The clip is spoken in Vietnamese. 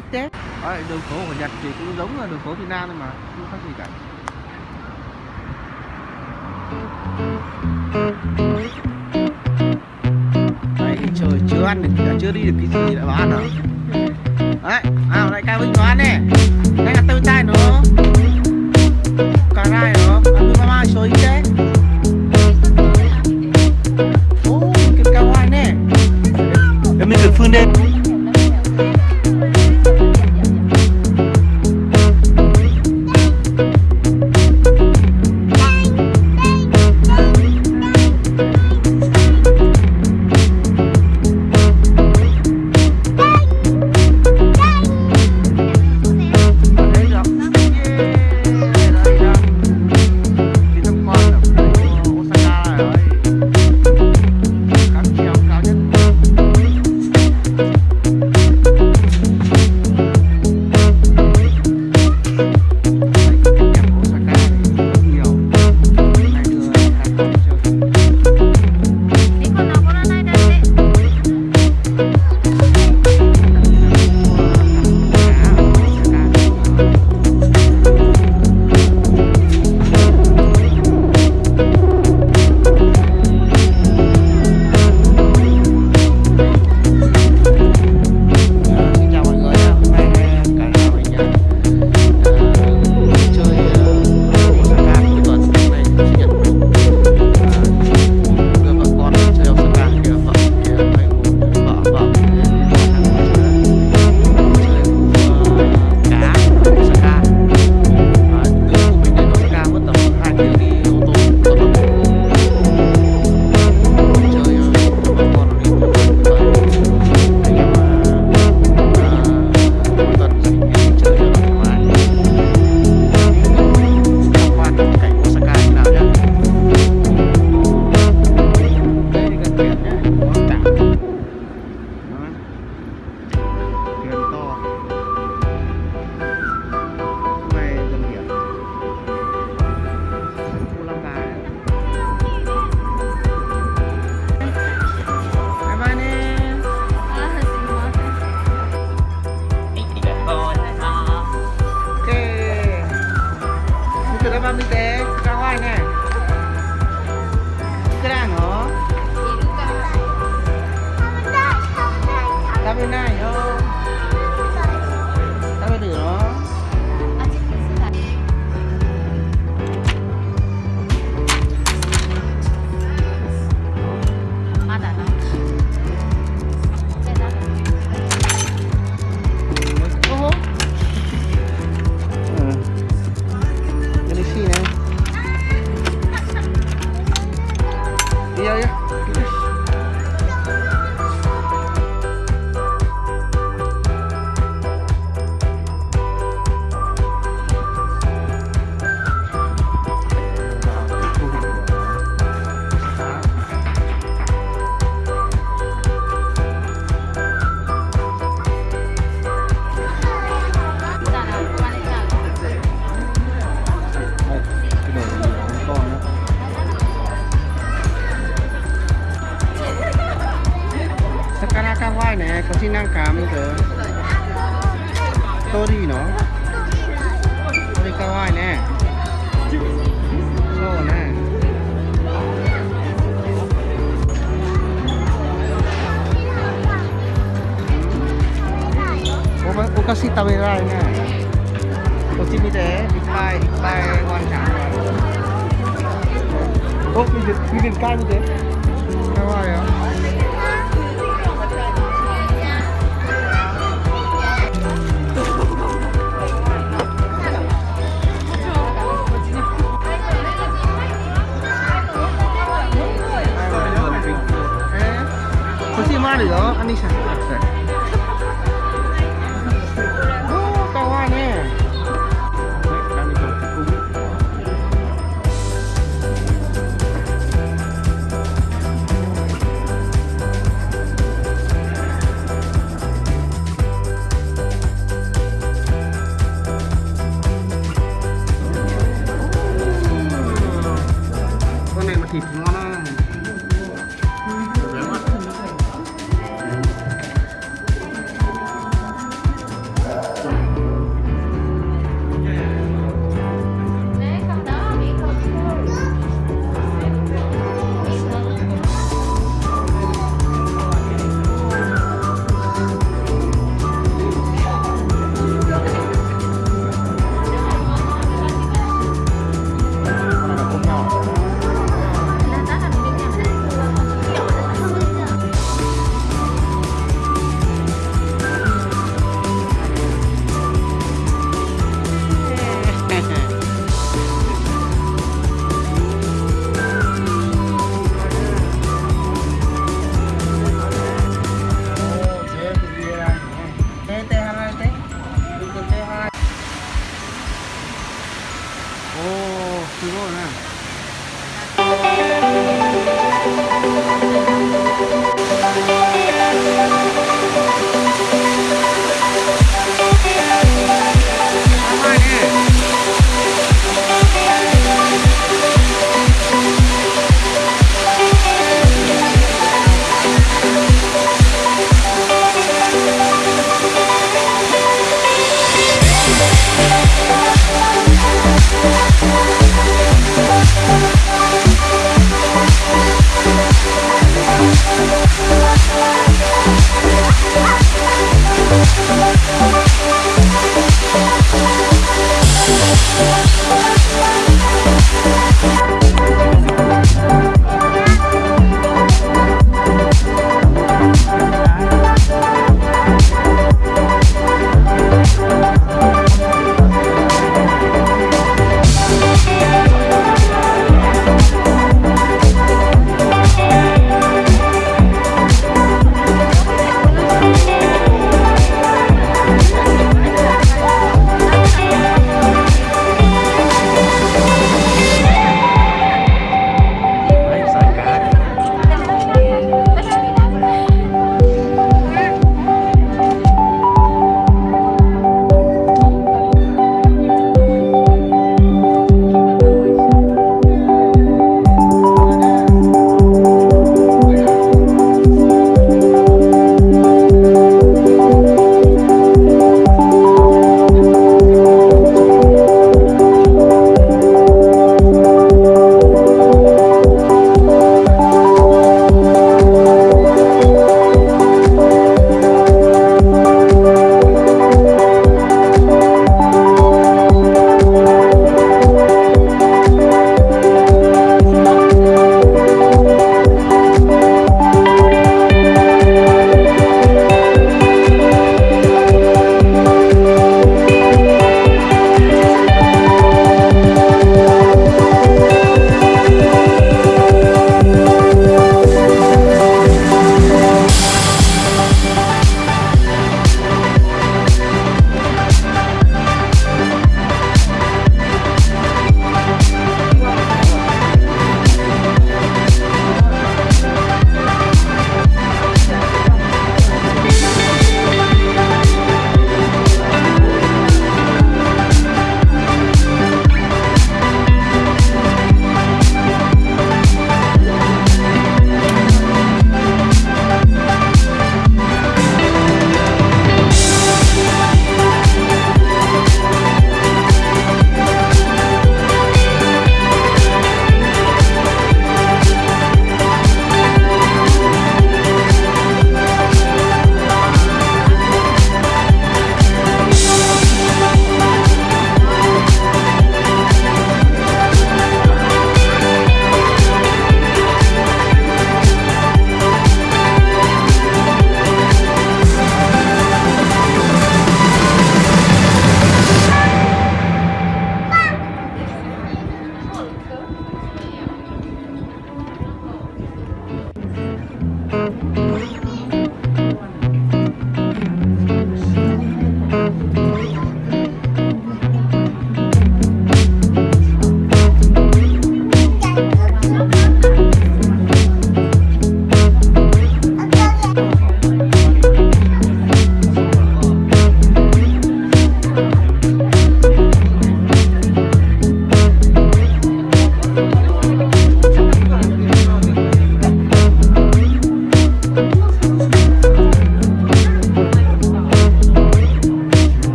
XT Đấy, đường phố của Nhật thì cũng giống là đường phố Việt Nam thôi mà không khác gì cả. Đấy trời chưa ăn được đã chưa đi được cái gì đã bảo ăn hả? đấy à lại cao vinh có ăn nè đây là tôi tay nữa, cà rai nó ăn mama chơi thế ô cái cao nè. Em mình được phương lên thế vịt tai vịt tai rồi ốp ô vịt vịt cay như thế sao vậy không Hãy subscribe cho kênh Ghiền Mì Gõ Để không bỏ lỡ những video hấp dẫn